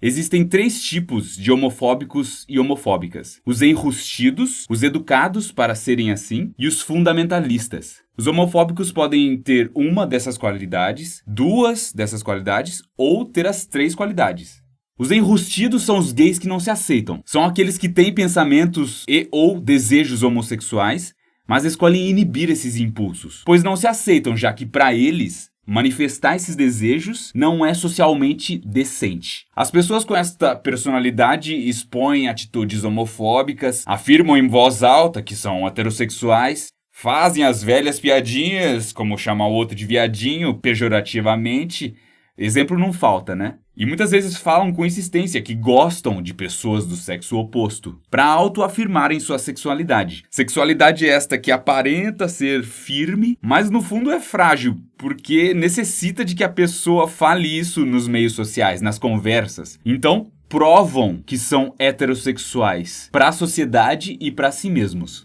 Existem três tipos de homofóbicos e homofóbicas: os enrustidos, os educados para serem assim e os fundamentalistas. Os homofóbicos podem ter uma dessas qualidades, duas dessas qualidades ou ter as três qualidades. Os enrustidos são os gays que não se aceitam. São aqueles que têm pensamentos e ou desejos homossexuais, mas escolhem inibir esses impulsos, pois não se aceitam, já que para eles Manifestar esses desejos não é socialmente decente. As pessoas com esta personalidade expõem atitudes homofóbicas, afirmam em voz alta que são heterossexuais, fazem as velhas piadinhas, como chamar o outro de viadinho, pejorativamente. Exemplo não falta, né? E muitas vezes falam com insistência que gostam de pessoas do sexo oposto, para autoafirmarem sua sexualidade. Sexualidade esta que aparenta ser firme, mas no fundo é frágil, porque necessita de que a pessoa fale isso nos meios sociais, nas conversas. Então, provam que são heterossexuais para a sociedade e para si mesmos.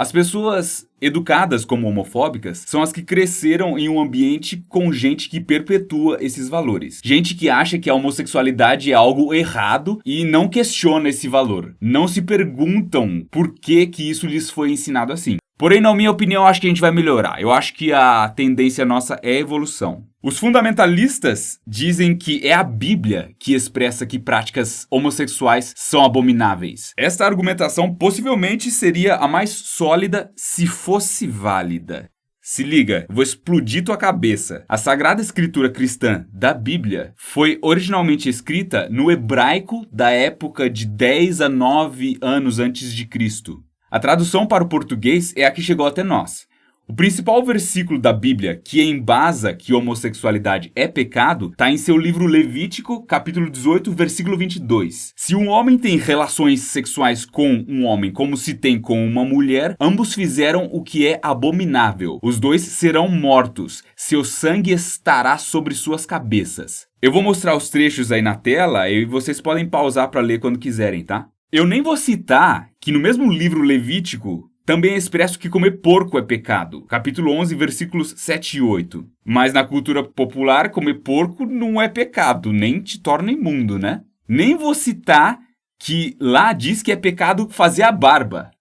As pessoas educadas como homofóbicas são as que cresceram em um ambiente com gente que perpetua esses valores. Gente que acha que a homossexualidade é algo errado e não questiona esse valor. Não se perguntam por que que isso lhes foi ensinado assim. Porém, na minha opinião, acho que a gente vai melhorar. Eu acho que a tendência nossa é a evolução. Os fundamentalistas dizem que é a Bíblia que expressa que práticas homossexuais são abomináveis. Esta argumentação possivelmente seria a mais sólida se fosse válida. Se liga, vou explodir tua cabeça. A Sagrada Escritura Cristã da Bíblia foi originalmente escrita no hebraico da época de 10 a 9 anos antes de Cristo. A tradução para o português é a que chegou até nós. O principal versículo da Bíblia que embasa que homossexualidade é pecado está em seu livro Levítico, capítulo 18, versículo 22. Se um homem tem relações sexuais com um homem como se tem com uma mulher, ambos fizeram o que é abominável. Os dois serão mortos, seu sangue estará sobre suas cabeças. Eu vou mostrar os trechos aí na tela e vocês podem pausar para ler quando quiserem, tá? Eu nem vou citar que no mesmo livro Levítico também é expresso que comer porco é pecado, capítulo 11, versículos 7 e 8. Mas na cultura popular, comer porco não é pecado, nem te torna imundo, né? Nem vou citar que lá diz que é pecado fazer a barba.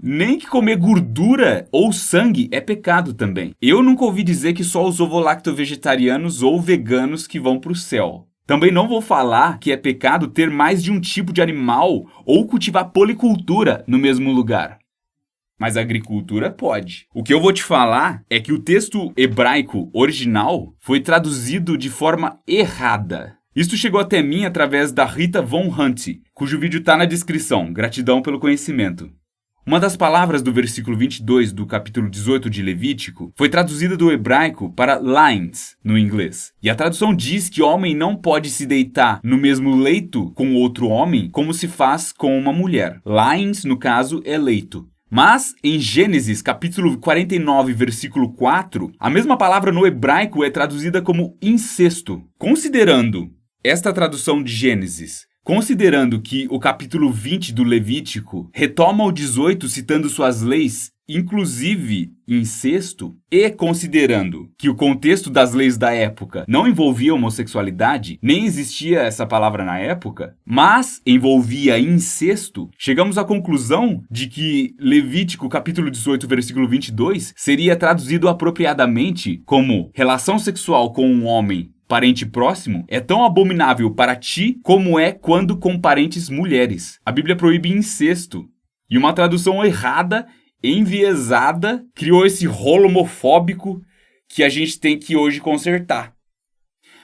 Nem que comer gordura ou sangue é pecado também. Eu nunca ouvi dizer que só os ovo-lacto-vegetarianos ou veganos que vão para o céu. Também não vou falar que é pecado ter mais de um tipo de animal ou cultivar policultura no mesmo lugar. Mas a agricultura pode. O que eu vou te falar é que o texto hebraico original foi traduzido de forma errada. Isto chegou até mim através da Rita Von Hunt, cujo vídeo está na descrição. Gratidão pelo conhecimento. Uma das palavras do versículo 22 do capítulo 18 de Levítico foi traduzida do hebraico para lines no inglês. E a tradução diz que homem não pode se deitar no mesmo leito com outro homem como se faz com uma mulher. Lines, no caso, é leito. Mas, em Gênesis, capítulo 49, versículo 4, a mesma palavra no hebraico é traduzida como incesto. Considerando esta tradução de Gênesis Considerando que o capítulo 20 do Levítico retoma o 18 citando suas leis, inclusive incesto, e considerando que o contexto das leis da época não envolvia homossexualidade, nem existia essa palavra na época, mas envolvia incesto, chegamos à conclusão de que Levítico capítulo 18, versículo 22 seria traduzido apropriadamente como relação sexual com um homem parente próximo, é tão abominável para ti como é quando com parentes mulheres. A Bíblia proíbe incesto. E uma tradução errada, enviesada, criou esse rolo homofóbico que a gente tem que hoje consertar.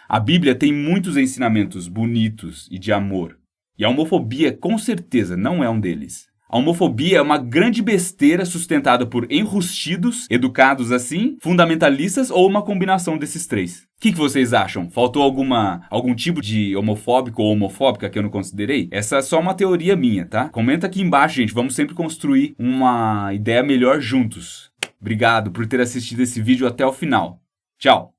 A Bíblia tem muitos ensinamentos bonitos e de amor. E a homofobia, com certeza, não é um deles. A homofobia é uma grande besteira sustentada por enrustidos, educados assim, fundamentalistas ou uma combinação desses três. O que, que, vocês acham? Faltou alguma algum tipo de homofóbico ou homofóbica que eu não considerei? Essa é só uma teoria minha, tá? Comenta aqui embaixo, gente. Vamos sempre construir uma ideia melhor juntos. Obrigado por ter assistido esse vídeo até o final. Tchau!